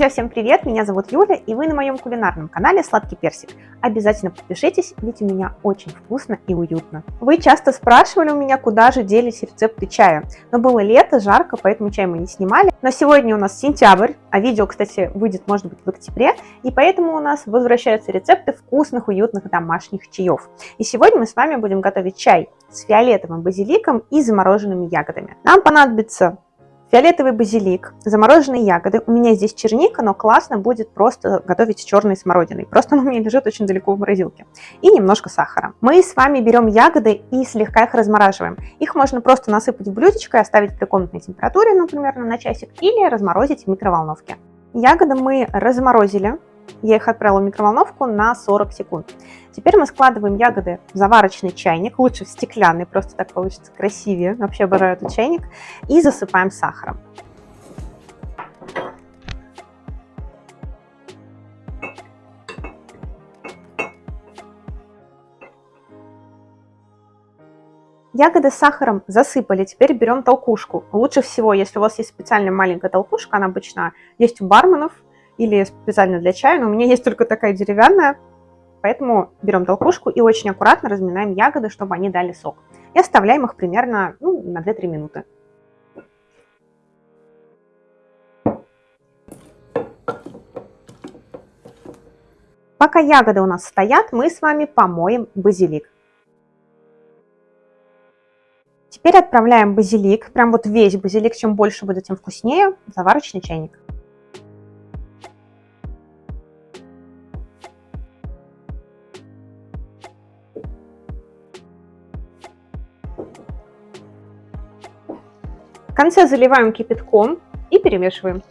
Друзья, всем привет! Меня зовут Юля, и вы на моем кулинарном канале Сладкий Персик. Обязательно подпишитесь, ведь у меня очень вкусно и уютно. Вы часто спрашивали у меня, куда же делись рецепты чая. Но было лето, жарко, поэтому чай мы не снимали. Но сегодня у нас сентябрь, а видео, кстати, выйдет, может быть, в октябре. И поэтому у нас возвращаются рецепты вкусных, уютных домашних чаев. И сегодня мы с вами будем готовить чай с фиолетовым базиликом и замороженными ягодами. Нам понадобится Фиолетовый базилик, замороженные ягоды. У меня здесь черника, но классно будет просто готовить с черной смородиной. Просто она у меня лежит очень далеко в морозилке. И немножко сахара. Мы с вами берем ягоды и слегка их размораживаем. Их можно просто насыпать в блюдечко и оставить при комнатной температуре, например, на часик, или разморозить в микроволновке. Ягоды мы разморозили. Я их отправила в микроволновку на 40 секунд. Теперь мы складываем ягоды в заварочный чайник, лучше в стеклянный, просто так получится красивее. Вообще обожаю этот чайник. И засыпаем сахаром. Ягоды с сахаром засыпали, теперь берем толкушку. Лучше всего, если у вас есть специальная маленькая толкушка, она обычно есть у барменов или специально для чая, но у меня есть только такая деревянная, Поэтому берем толкушку и очень аккуратно разминаем ягоды, чтобы они дали сок. И оставляем их примерно ну, на 2-3 минуты. Пока ягоды у нас стоят, мы с вами помоем базилик. Теперь отправляем базилик, прям вот весь базилик, чем больше будет, тем вкуснее, в заварочный чайник. Конце заливаем кипятком и перемешиваем.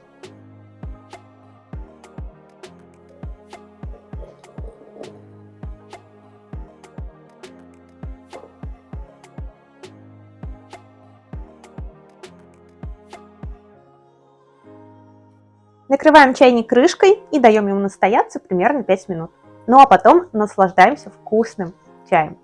Накрываем чайник крышкой и даем ему настояться примерно 5 минут. Ну а потом наслаждаемся вкусным чаем.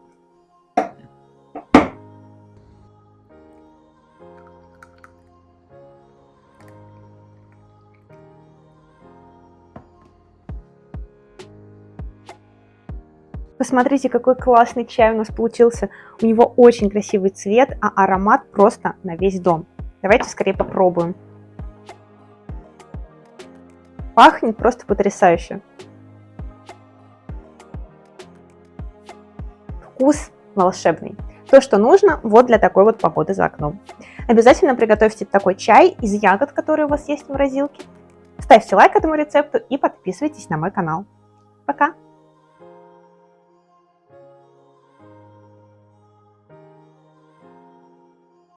Посмотрите, какой классный чай у нас получился. У него очень красивый цвет, а аромат просто на весь дом. Давайте скорее попробуем. Пахнет просто потрясающе. Вкус волшебный. То, что нужно вот для такой вот погоды за окном. Обязательно приготовьте такой чай из ягод, которые у вас есть в морозилке. Ставьте лайк этому рецепту и подписывайтесь на мой канал. Пока!